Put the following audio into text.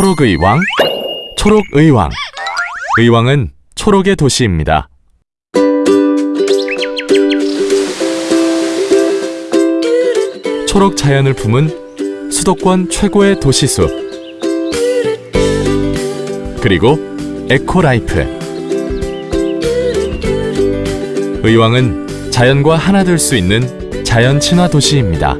초록 의왕, 초록 의왕. 의왕은 초록의 도시입니다. 초록 자연을 품은 수도권 최고의 도시숲 그리고 eco life. 의왕은 자연과 하나 될 수 있는 자연 친화 도시입니다.